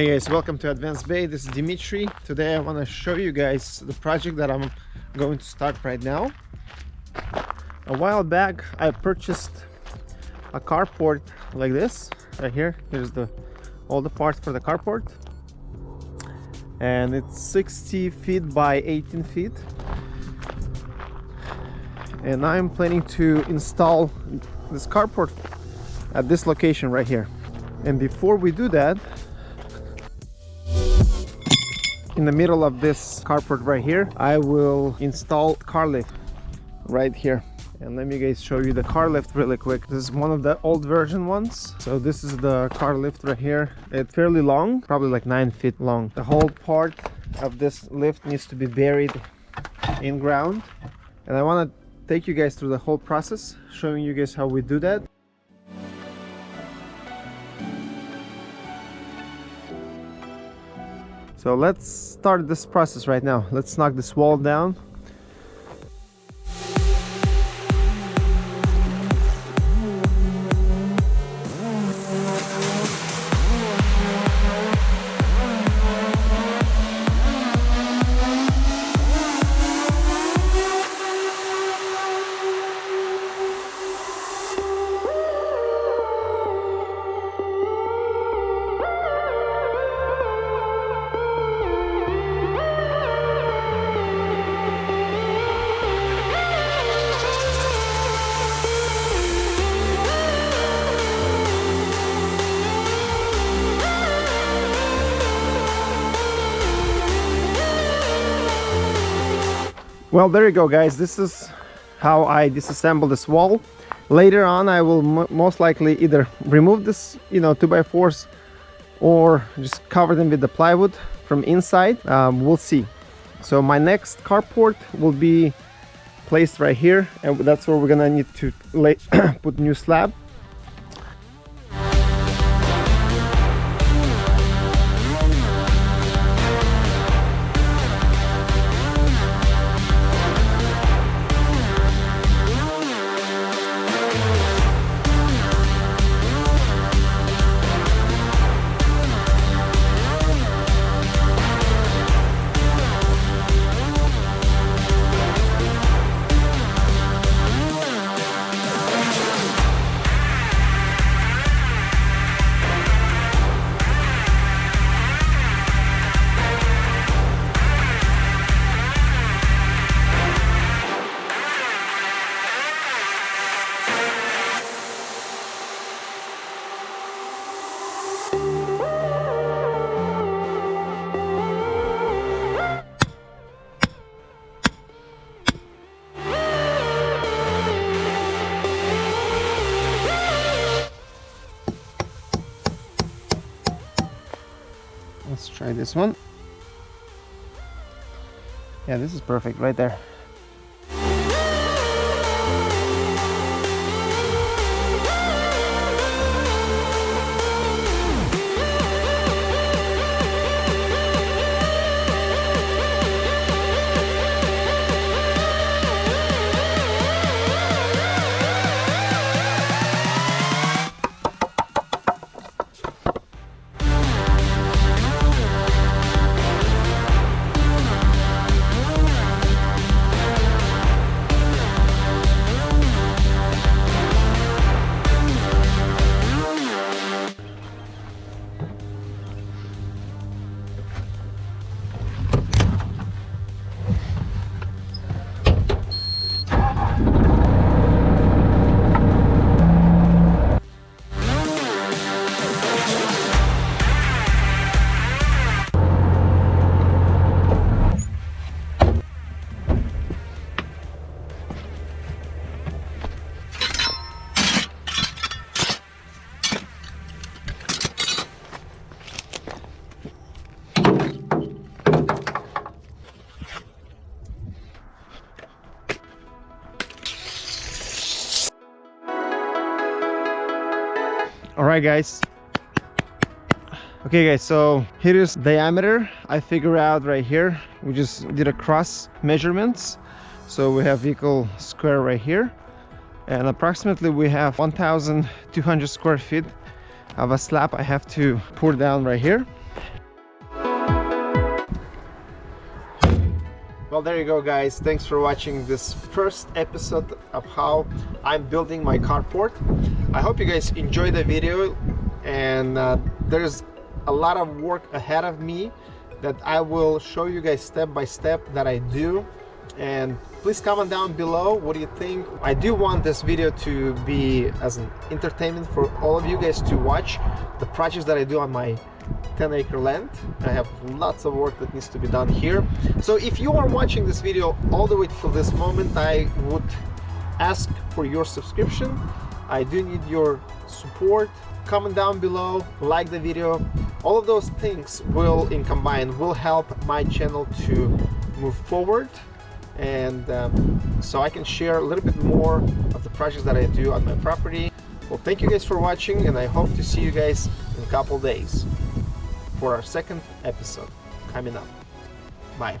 Hey guys, welcome to Advanced Bay. This is Dimitri. Today I want to show you guys the project that I'm going to start right now. A while back I purchased a carport like this right here. Here's the all the parts for the carport. And it's 60 feet by 18 feet. And I'm planning to install this carport at this location right here. And before we do that, in the middle of this carport right here I will install car lift right here. And let me guys show you the car lift really quick. This is one of the old version ones. So this is the car lift right here. It's fairly long probably like nine feet long. The whole part of this lift needs to be buried in ground. And I want to take you guys through the whole process showing you guys how we do that So let's start this process right now. Let's knock this wall down well there you go guys. This is how I disassemble this wall. Later on I will most likely either remove this you know 2x4s or just cover them with the plywood from inside. Um, we'll see. So my next carport will be placed right here and that's where we're gonna need to lay put new slab let's try this one. Yeah this is perfect right there right guys. Okay guys so here is diameter. I figure out right here. We just did a cross measurements. So we have vehicle square right here. And approximately we have 1200 square feet of a slab i have to pour down right here Well, there you go, guys. Thanks for watching this first episode of how I'm building my carport. I hope you guys enjoy the video and uh, there's a lot of work ahead of me that I will show you guys step by step that I do and please comment down below what do you think i do want this video to be as an entertainment for all of you guys to watch the projects that i do on my 10 acre land. I have lots of work that needs to be done here. So if you are watching this video all the way till this moment i would ask for your subscription. I do need your support. Comment down below like the video. All of those things will in combined will help my channel to move forward. And um, so I can share a little bit more of the projects that I do on my property. Well, thank you guys for watching and I hope to see you guys in a couple days for our second episode coming up. Bye.